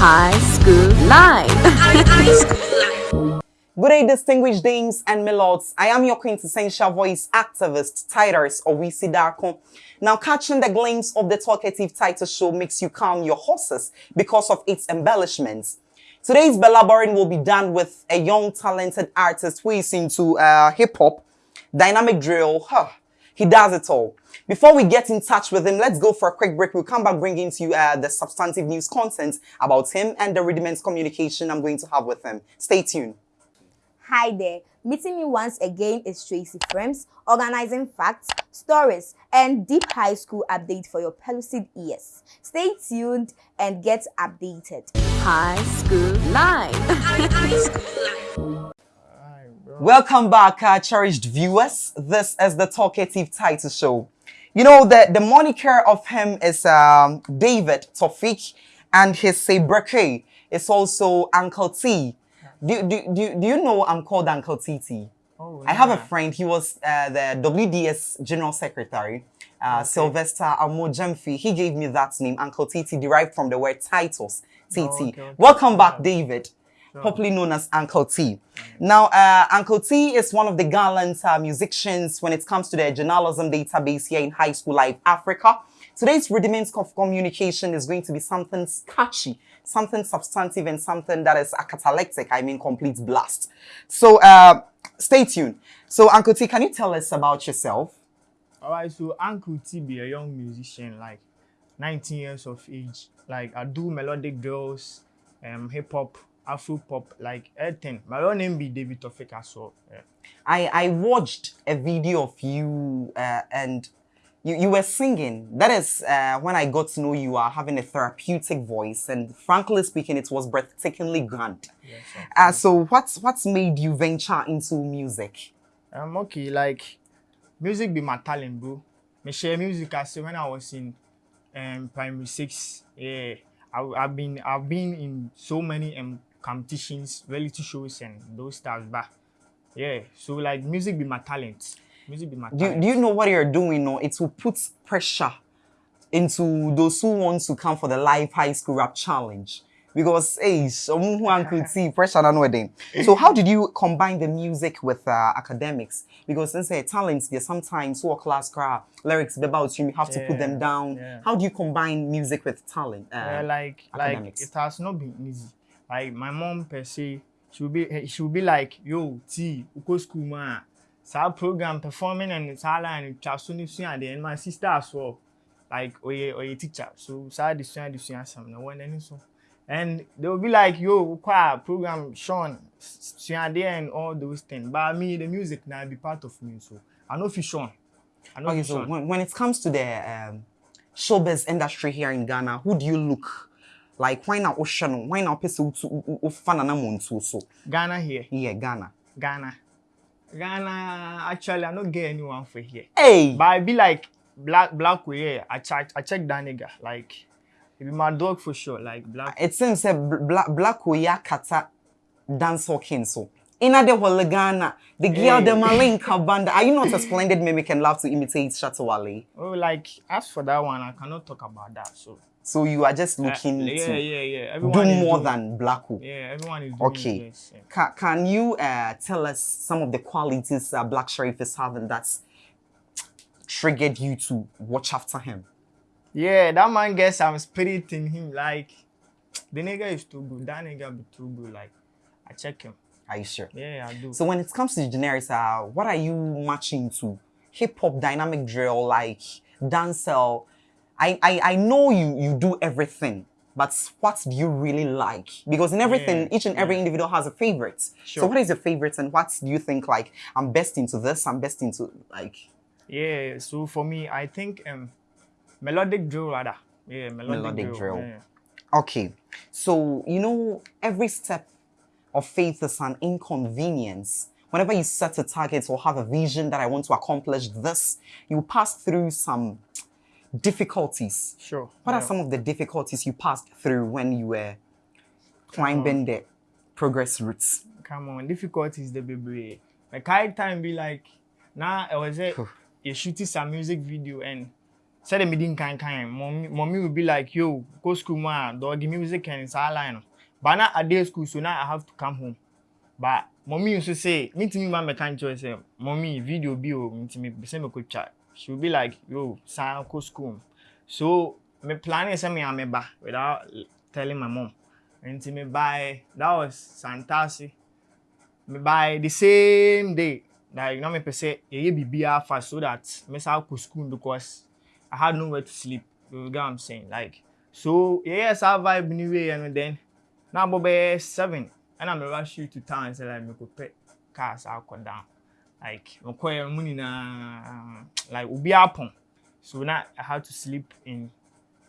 High School Live. Good day, distinguished dames and milords. I am your quintessential voice activist, Titus Owisi Darko. Now, catching the glimpse of the talkative title show makes you calm your horses because of its embellishments. Today's belaboring will be done with a young, talented artist who is into uh, hip-hop, dynamic drill, huh, he does it all. Before we get in touch with him, let's go for a quick break. We'll come back bringing to you uh, the substantive news content about him and the rudiments communication I'm going to have with him. Stay tuned. Hi there. Meeting me once again is Tracy Frames, organizing facts, stories, and deep high school update for your pellucid ears. Stay tuned and get updated. High School Live. Welcome back, uh, cherished viewers. This is the Talkative Title Show. You know, the, the moniker of him is um, David Tofik, and his sobriquet is also Uncle T. Do, do, do, do you know I'm called Uncle TT? Oh, I have a friend, he was uh, the WDS General Secretary, uh, Sylvester Amojemfi. He gave me that name, Uncle TT, derived from the word titles, TT. Oh, okay, okay. Welcome back, David, popularly known as Uncle T. Now, uh, Uncle T is one of the gallant uh, musicians when it comes to the journalism database here in High School Live Africa. Today's rudiments of communication is going to be something catchy, something substantive, and something that is a catalectic, I mean complete blast. So uh, stay tuned. So Uncle T, can you tell us about yourself? Alright, so Uncle T be a young musician, like 19 years of age. Like I do melodic drills, um, hip hop, Afro pop, like everything. My own name be David Tofik as well. Yeah. I, I watched a video of you uh, and you, you were singing. That is uh, when I got to know you are having a therapeutic voice. And frankly speaking, it was breathtakingly grand. Yeah, so. Uh, so what's, what's made you venture into music? Um, okay, like music be my talent, bro. Me share music I say when I was in um primary six. Yeah, I, I've been I've been in so many um competitions, reality shows, and those stuff. But yeah, so like music be my talent. Music be my Do, talent. do you know what you're doing? No, it will put pressure into those who want to come for the live high school rap challenge. Because, hey, someone who could see pressure on wedding. So, how did you combine the music with uh, academics? Because since uh, talents, sometimes work class crowd, lyrics about you, you have to put them down. yeah. How do you combine music with talent? Uh, Yeah, like like it has not been easy. Like my mom per se, she will be she will be like, yo, T, uko school man. Sa program performing and it's all and chasu ni suya and my sister as well. Like oye oye teacher. So sa the suya the suya some no one any so. And they will be like, yo, kwa program Sean, there and all those things. But me, the music now be part of me. So I know if Sean. I know okay, so Sean. when, when it comes to the um, showbiz industry here in Ghana, who do you look like? Why not Ocean? Why not person who fan and so? Ghana here. Yeah, Ghana. Ghana. Ghana, actually, I don't get anyone for here. Hey! But I be like, black, black way, yeah. I check, I check that nigga. Like, he be my dog for sure. Like, black. it seems that black black oya kata dance king so in the whole the girl Hey. the malinka band are you not a splendid mimic and love to imitate Shatta Wale Oh, like, as for that one, I cannot talk about that. So, so you are just uh, looking yeah, to yeah, yeah. do Everyone is more doing- than Blacko Yeah, everyone is doing Okay. yes, yeah. can, can you uh, tell us some of the qualities uh, Black Sherif is having that's triggered you to watch after him Yeah, that man gets some spirit in him. Like, the nigga is too good. That nigga be too good. Like, I check him. Are you sure Yeah, I do. So when it comes to generics, uh, what are you matching to? Hip hop, dynamic drill, like dancehall. I, I I know you you do everything, but what do you really like? Because in everything, Yeah, each and every yeah. individual has a favorite. Sure. So what is your favorite, and what do you think like I'm best into this? I'm best into like Yeah, so for me, I think um, melodic drill rather. Yeah, melodic, Melodic drill. drill. Yeah. okay. So you know every step of faith is an inconvenience. Whenever you set a target or have a vision that I want to accomplish this, you pass through some difficulties. Sure. What are some of the difficulties you passed through when you were climbing the progress routes? Come on, difficulties the baby. Like I time be like, now I was there, you shooting some music video and sɛdeɛ medi nkankan mommy mommy will be like yo go school mu a dɔɔge music and saa line no but na i dey school so now i have to come home. But mommy nso say mentumi ma mɛka nkyerɛ sɛ mommy video bi o ntumi sɛ mekɔtwa she will be like yo san kɔ school. Mu so me planning sɛ me a meba without telling my mom. Nti me buy that was santase me buy the same day. Like na me pɛ sɛ yɛyɛ biribiara fast so that me san kɔ school because i had nowhere to sleep. You get what i'm saying? Like so yɛyɛ saa vibe ni wie no then na abɔ bɛyɛ seven ɛna rush you to town sɛ like mekɔ pɛ cars akɔ down like mekɔɛ mu nyinaa like obiara pɔn so na i had to sleep in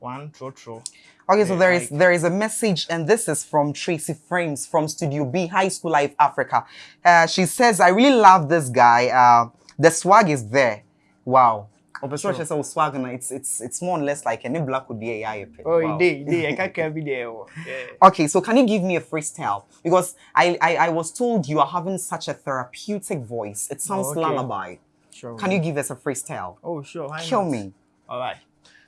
one trotro. Okay, so there is there is a message, and this is from Tracy Frames from Studio B, High School Life Africa. Uh, she says, "I really love this guy. Uh, the swag is there. Wow." Obviously, she said, "Swag, and it's it's it's more or less like any black would be a Oh, wow. it did, it did. I can't every day. oh. Yeah. Okay, so can you give me a freestyle? Because I, I I was told you are having such a therapeutic voice. It sounds oh, okay. lullaby. Sure. Can you give us a freestyle? Oh, sure. Why Kill not? me. All right.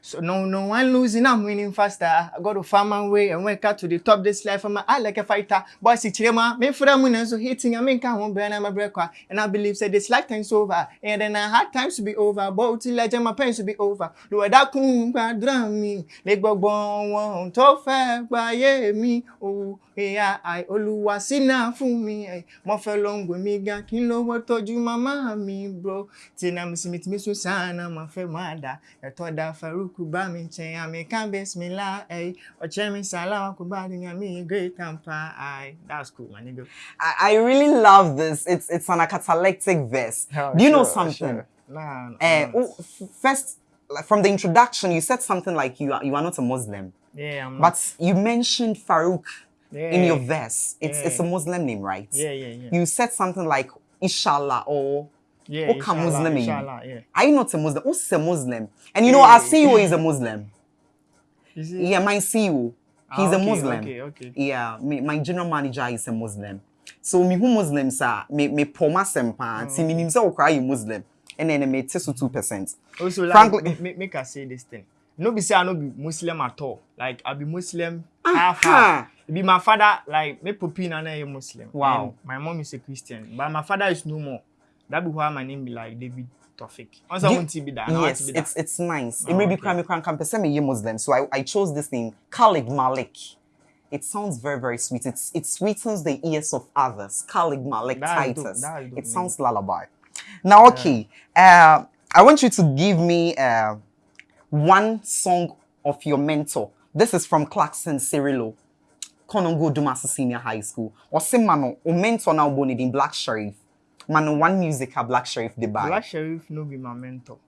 So no, no one losing. I'm winning faster. I got to find my way and wake up to the top. This life, I'm I like a fighter. Boy, see, chilema. Me for the moon so hitting. I mean, come on, burn my break. And I believe said this lifetime's over. And then I had times to be over. But till I my pains to be over. Do I that kun drum me? Leg go bon one to fair by me. Oh, I Oluwa sina fún mi. eh. Mo fẹ́ lọ ń gbé mi ga kí n lówó tọ́jú màmá mi bro. Mi sinmi tí mi sùn sáànà mo fẹ́ máa dà. Ẹ̀tọ́ da Faruku bá mi jẹ àmì kan bismillah. eh. Ọ̀chẹ́ mi sàlá kò bá ní àmì great tampa. Aye, that's cool, my nigga. I, I really love this. It's it's an catalectic verse. Do you know something? Nah, nah, Uh, nah. oh, first, like, from the introduction, you said something like you are, you are not a Muslim, Yeah, I'm not. but you mentioned Farouk in your Yeah. verse. It's it's a Yeah. Muslim name, right? Yeah, yeah, yeah. You said something like Inshallah or yeah, Oka inshallah, Muslim. Inshallah, yeah. Are you not a Muslim? Who's a Muslim? And you know, Yeah. our CEO is a Muslim. See? Yeah, my CEO, Ah, he's a okay, Muslim. Okay, okay. Yeah, my general manager is a Muslim. So me who Muslims are me me poma sempa. See me nimsa okra Muslim. And then me tesu two percent. Also, like, Frankly- make, make, I say this thing. No be say I no be Muslim at all. Like I be Muslim half half. Be my father, like me popi na na Muslim. Wow. And my mom is a Christian, but my father is no more. That be why my name be like David Tofik. Once I Do- want to be that, Yes, to be that. it's it's nice. Oh, it may be crime crime campus. me Muslim. So I, I chose this name, Khalid Malik. It sounds very, very sweet. It's it sweetens the ears of others. Khalid Malik That Titus. dope It name. sounds lullaby. Now, okay. Uh, I want you to give me uh, one song of your mentor. This is from Clarkson Cirillo. Konongo Dumasi Senior High School. Say mano, o mentor now born in Black Sheriff. Mano, one music a Black Sheriff the buy. Black Sheriff no be my mentor.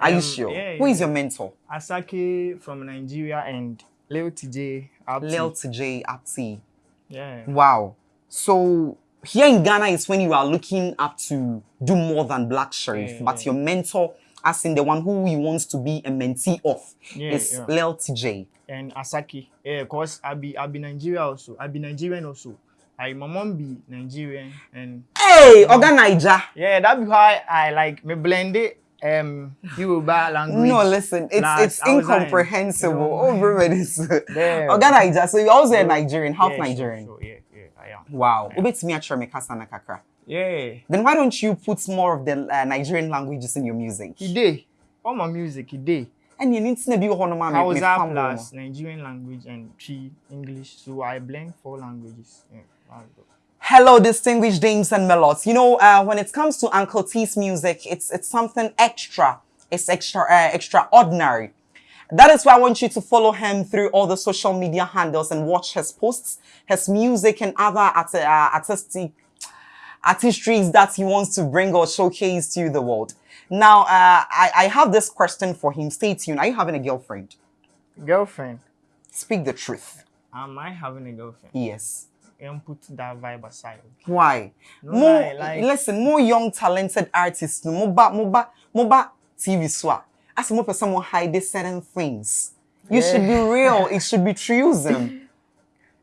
Are you Um, sure? yeah, Who is yeah. your mentor? Asake from Nigeria and Leo TJ. Abdi. Lil TJ Apti. Yeah. Wow. So here in Ghana is when you are looking up to do more than Black Sheriff, Yeah, but yeah. your mentor, as in the one who you wants to be a mentee of, Yeah, is yeah. Lil TJ. and Asaki. Yeah, cause I be I be Nigeria also. I be Nigerian also. I my mom be Nigerian and Hey, Oga Naija. yeah, that be why I like me blend it um Yoruba language. No, listen, it's plus it's incomprehensible. you know. Oh, everybody's Damn. Oga Naija. So you're also a. Nigerian, half Yeah, sure, Nigerian. sure, yeah, yeah, I am. Wow. Me actually me kasa na kakra. Yeah, Then why don't you put more of the uh, Nigerian languages in your music? he day. All my music, he day. And you need to be of my me Hausa fam plus Nigerian language and three English. So I blend four languages. Yeah. Hello, distinguished dames and melods. You know, uh, when it comes to Uncle T's music, it's it's something extra. It's extra uh, extraordinary. That is why I want you to follow him through all the social media handles and watch his posts, his music, and other art- uh, artistic artistries that he wants to bring or showcase to the world. Now, uh, I, I have this question for him. Stay tuned. Are you having a girlfriend? Girlfriend. Speak the truth. Am I having a girlfriend? Yes. And put that vibe aside. Why? No more, lie, like- listen, more young talented artists, no, more ba, more ba, more ba TV swap. As more person will hide certain things. You should be real. It should be truism.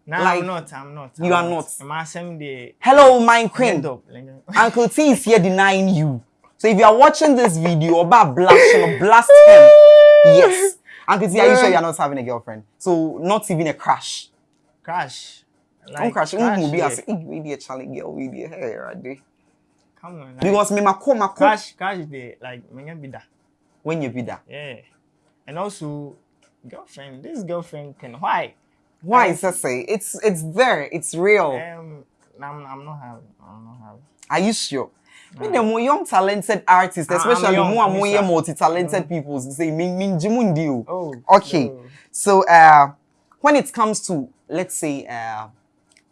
No, Like, I'm not. I'm not. you I'm are not. The Hello, my queen. up. like, Uncle T is here denying you. So if you are watching this video, about blast, you blast him. Yes. Uncle T, are you sure Yeah. you're not having a girlfriend? So not even a crush. Crash. Don't crush. crash, Mm, be yeah. as we be a Charlie girl, we be a hair right there. Come on. Like, Because me mako mako crash, crash the like me be that. when you be that. Yeah. And also, girlfriend. This girlfriend can why? Why is that say? It's it's there. It's real. Um, I'm, I'm not having. I'm not having. Are you sure? Me the more young talented artists, Ah, especially more and more multi-talented people, say min min jimundi o. Oh. Okay. no. So uh, when it comes to let's say uh,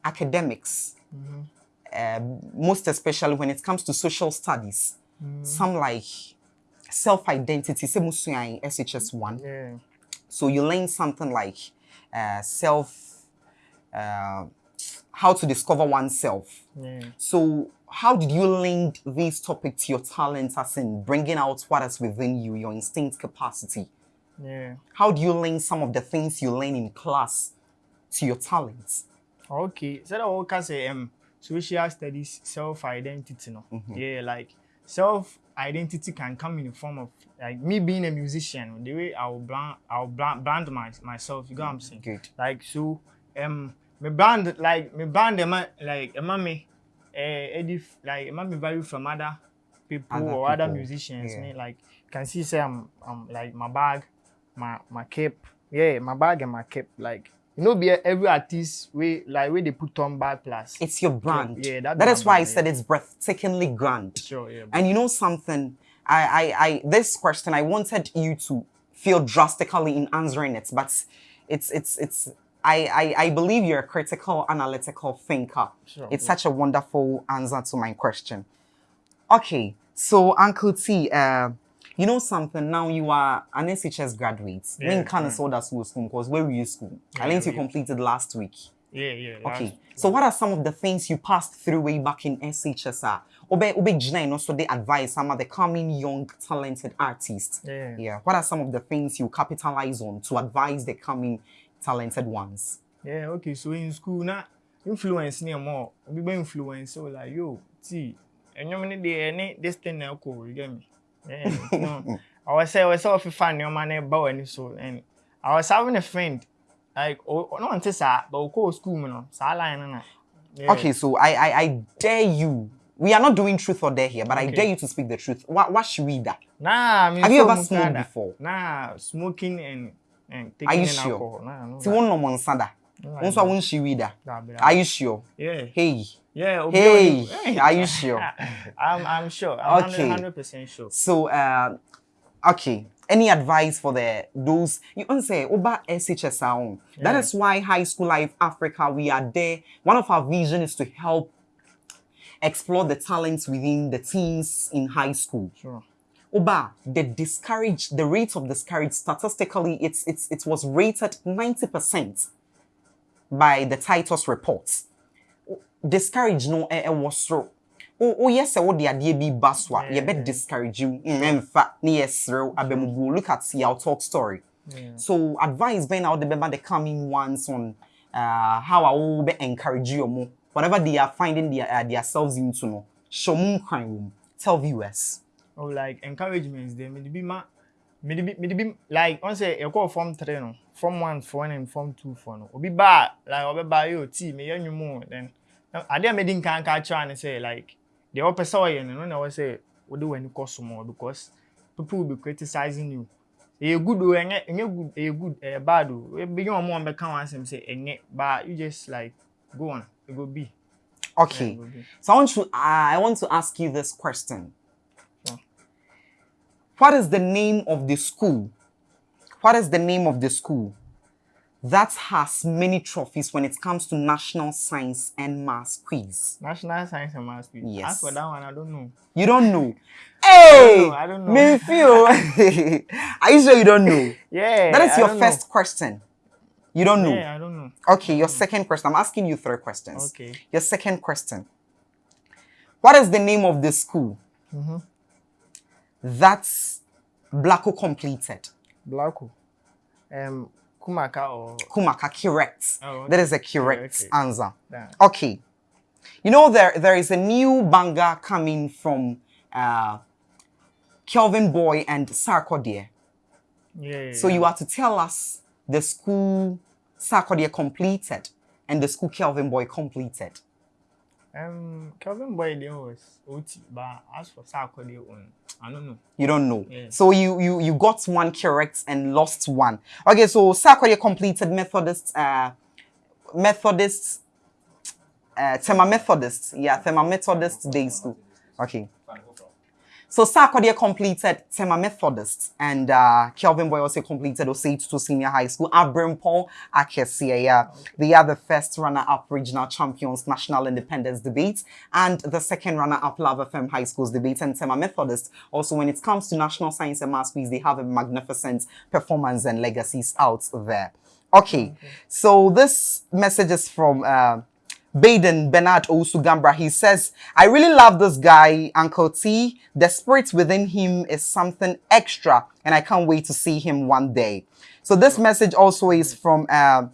academics, Mm-hmm. uh, most especially when it comes to social studies, Mm-hmm. some like self-identity, SHS one. Yeah. So you learn something like uh, self, uh, how to discover oneself. Yeah. So how did you link these topics to your talents as in bringing out what is within you, your instinct capacity? Yeah. How do you link some of the things you learn in class to your talents? Okay. So that what can say um social studies self identity no. Mm-hmm. Yeah, like self identity can come in the form of like me being a musician. The way I'll brand I'll brand, brand my, myself. You get what I'm saying? Good. Like so um me brand like me brand them like am me eh edif like am me value from other people Other or other people, musicians. yeah. Me like can see say I'm I'm like my bag, my my cape. Yeah, my bag and my cape. Like you know, be every artist way like where they put on bag plus. It's your brand. yeah, that that is why I said it's breathtakingly grand. sure, yeah. And you know something? I, I, I, this question, I wanted you to feel drastically in answering it, but it's, it's, it's. I, I, I believe you're a critical, analytical thinker. Sure, it's yeah. such a wonderful answer to my question. Okay, so Uncle T, uh, you know something? Now you are an SHS graduate. Yeah, when can right. yeah. soda school school? Because where were you school? I Yeah, learned you we- completed last week. yeah, yeah. Okay. So what are some of the things you passed through way back in SHSR? Obe obe gyina and also the advice some of the coming young talented artists. Yeah. Yeah. What are some of the things you capitalize on to advise the coming talented ones? Yeah, okay. So in school, now influence near more. We be influence so like yo, see, and you any this thing now cool, you get me? Yeah, you know. I was say I was so fan your man bow and so and I was having a friend like oh no one says that, but we go school man, no, sa line na. Yeah. Okay, so I, I I dare you. We are not doing truth or dare here, but I Okay. dare you to speak the truth. What what should we that? Nah, I mean, Have you so ever mukada. smoked before? Nah, smoking and and taking Are you in sure? alcohol. Nah, no. See one no one sada. No, I One so don't. one she read that. Nah, Are you sure? Yeah. Hey. Yeah. Hey, Oni- are you sure? I'm I'm sure. I'm Okay. hundred percent sure. So, uh, okay. Any advice for the those you to say over SHS own? That is why High School Life Africa we are there. One of our vision is to help explore the talents within the teens in high school. Sure. Oba, the discouraged, the rate of discouraged statistically, it's it's it was rated 90% by the Titus reports. Discourage no e was so. Oh, oh yes, what the idea be baswa. You bet discourage you. In fact, yes, abemugu. Look at see our talk story. Yeah. So advice being out the the coming ones on uh, how I will be encourage you more. Whatever they are finding their uh, themselves into no. Show crime. Tell viewers. Oh, like encouragements. They may be ma. May be, may be like once you call form three no, form one for one and form two for no. Obi ba like obi ba yo T me yan you more then. I didn't make in can catch and say like the upper soil no no was say we do any cost more because people will be criticizing you. A good o enye enye good a good a bad o. We be you more be can one say enye but you just like go on. It go be. Okay. Yeah, it go be. So I want to uh, I want to ask you this question. What is the name of the school? What is the name of the school that has many trophies when it comes to national science and maths quiz? National Science and Maths Quiz. Yes. As for that one, I don't know. You don't know. Hey, know, I don't know. Me feel. Are you sure you don't know? Yeah. That is I your don't first question. You don't Know. know. Yeah, I don't know. Okay, your second question. I'm asking you three questions. Okay. Your second question. What is the name of the school Mm-hmm. That's Blacko completed? Blacko. Um, Kumaka or Kumaka, correct. Oh, okay. That is a correct okay. answer. Yeah. Okay. You know there there is a new banger coming from uh, Kelvyn Boy and Sarkodie. Yeah. So you are to tell us the school Sarkodie completed and the school Kelvyn Boy completed. Um, Kelvin Boy there was OT, but as for Sarkodie one, I don't know. You don't know. Yeah. So you you you got one correct and lost one. Okay, so Sarkodie completed Methodist uh Methodist uh Tema Methodist. Yeah, Tema Methodist Day School. Okay. So Sarkodie completed Tema Methodist and uh, Kelvyn Boy also completed Osei to Senior High School. Abrimpon Akesia, yeah. They are the first runner-up regional champions national independence debate and the second runner-up Love FM High Schools debate and Tema Methodist. Also, when it comes to national science and math quiz, they have a magnificent performance and legacies out there. Okay, so this message is from uh, Baden Bernard Osugambra. He says, I really love this guy, Uncle T. The spirit within him is something extra, and I can't wait to see him one day. So this message also is from uh,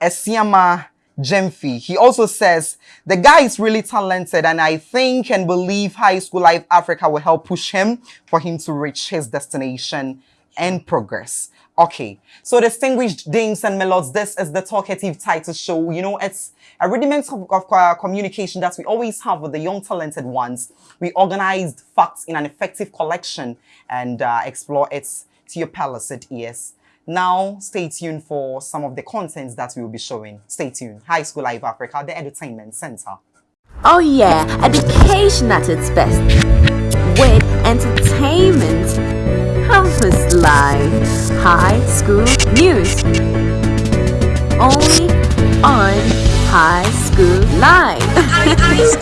Esiama Jemfi. He also says, the guy is really talented and I think and believe High School Life Africa will help push him for him to reach his destination and progress. Okay, so distinguished dames and milords, this is the talkative title show. You know, it's a rudiment of, of uh, communication that we always have with the young talented ones. We organized facts in an effective collection and uh, explore it to your palate ears. Now, stay tuned for some of the contents that we will be showing. Stay tuned. High School Live Africa, the entertainment center. Oh yeah, education at its best. With entertainment. Campus Live. High School News. Only on High School Live.